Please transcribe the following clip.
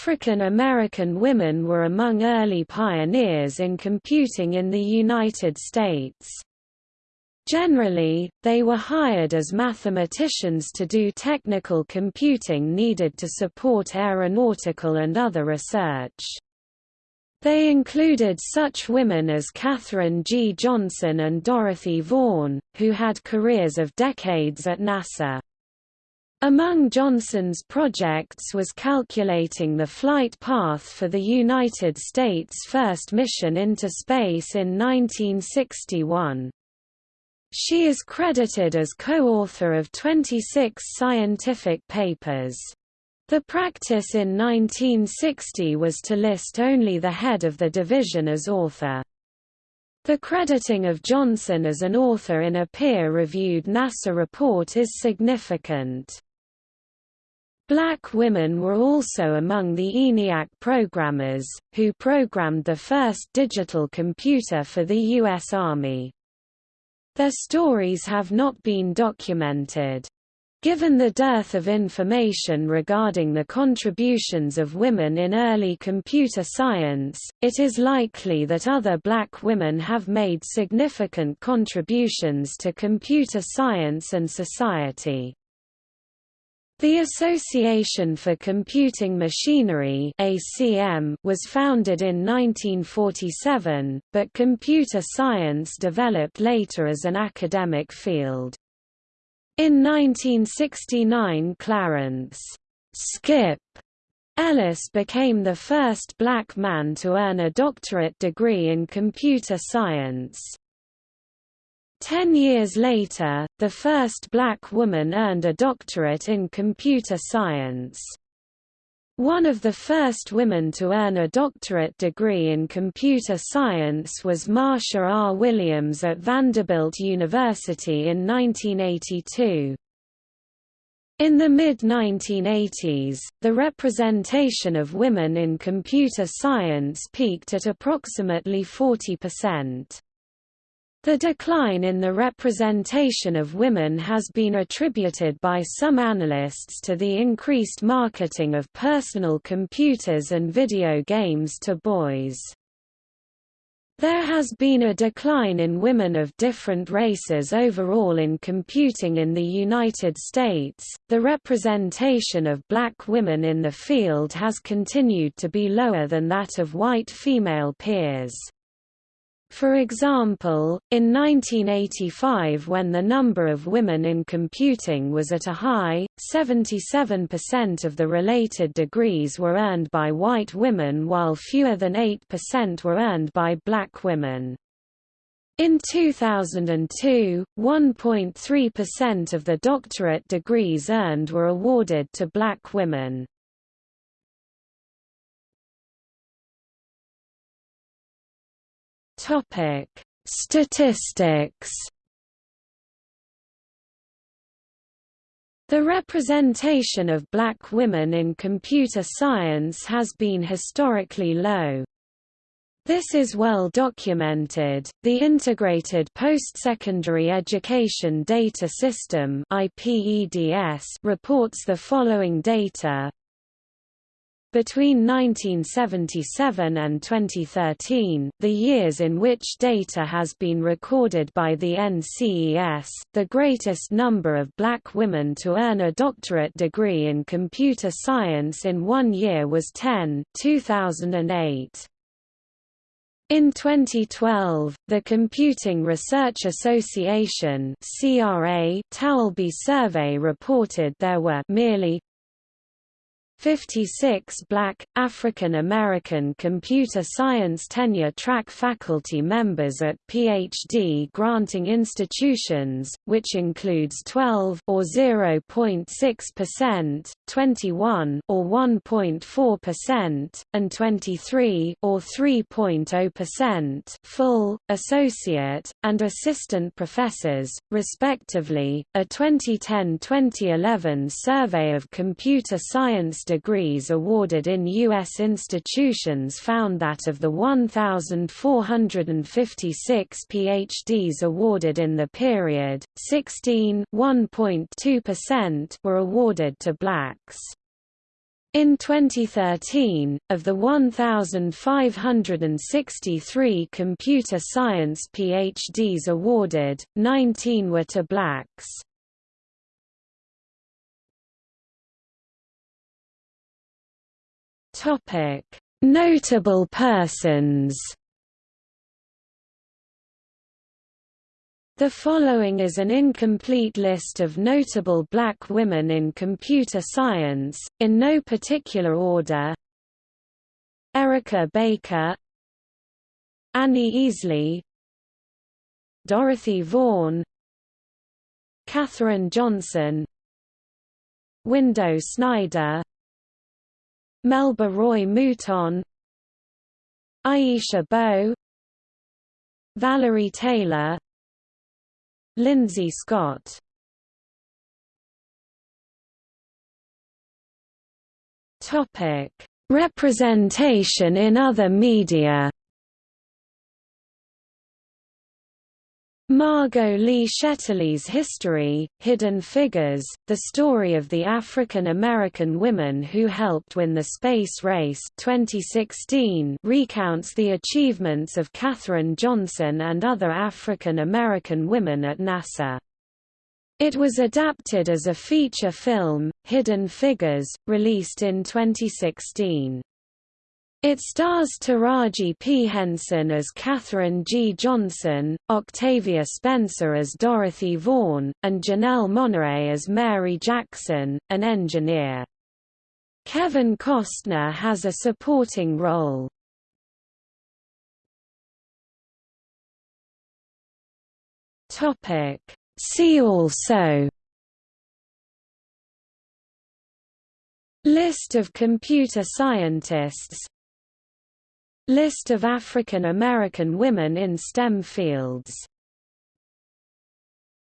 African American women were among early pioneers in computing in the United States. Generally, they were hired as mathematicians to do technical computing needed to support aeronautical and other research. They included such women as Katherine G. Johnson and Dorothy Vaughan, who had careers of decades at NASA. Among Johnson's projects was calculating the flight path for the United States' first mission into space in 1961. She is credited as co-author of 26 scientific papers. The practice in 1960 was to list only the head of the division as author. The crediting of Johnson as an author in a peer-reviewed NASA report is significant. Black women were also among the ENIAC programmers, who programmed the first digital computer for the U.S. Army. Their stories have not been documented. Given the dearth of information regarding the contributions of women in early computer science, it is likely that other black women have made significant contributions to computer science and society. The Association for Computing Machinery ACM was founded in 1947, but computer science developed later as an academic field. In 1969 Clarence Skip Ellis became the first black man to earn a doctorate degree in computer science. Ten years later, the first black woman earned a doctorate in computer science. One of the first women to earn a doctorate degree in computer science was Marsha R. Williams at Vanderbilt University in 1982. In the mid-1980s, the representation of women in computer science peaked at approximately 40%. The decline in the representation of women has been attributed by some analysts to the increased marketing of personal computers and video games to boys. There has been a decline in women of different races overall in computing in the United States. The representation of black women in the field has continued to be lower than that of white female peers. For example, in 1985 when the number of women in computing was at a high, 77% of the related degrees were earned by white women while fewer than 8% were earned by black women. In 2002, 1.3% of the doctorate degrees earned were awarded to black women. Topic: Statistics. The representation of black women in computer science has been historically low. This is well documented. The Integrated Post-Secondary Education Data System (IPEDS) reports the following data: between 1977 and 2013, the years in which data has been recorded by the NCES, the greatest number of black women to earn a doctorate degree in computer science in one year was 10 2008. In 2012, the Computing Research Association (CRA) Taulbee survey reported there were merely 56 black, African American computer science tenure-track faculty members at PhD granting institutions, which includes 12 or 0.6%, 21 or 1.4%, and 23 or 3.0% full, associate, and assistant professors, respectively. A 2010-2011 survey of computer science degrees awarded in U.S. institutions found that of the 1,456 PhDs awarded in the period, 16 were awarded to blacks. In 2013, of the 1,563 computer science PhDs awarded, 19 were to blacks. Notable persons. The following is an incomplete list of notable black women in computer science, in no particular order. Erica Baker. Annie Easley. Dorothy Vaughan. Katherine Johnson. Window Snyder Melba Roy Mouton Aisha Bowe Valerie Taylor Lindsay Scott Topic: Representation in other media. Margot Lee Shetterly's History, Hidden Figures, the story of the African-American women who helped win the space race 2016 recounts the achievements of Katherine Johnson and other African-American women at NASA. It was adapted as a feature film, Hidden Figures, released in 2016. It stars Taraji P. Henson as Katherine G. Johnson, Octavia Spencer as Dorothy Vaughan, and Janelle Monáe as Mary Jackson, an engineer. Kevin Costner has a supporting role. See also List of computer scientists List of African American women in STEM fields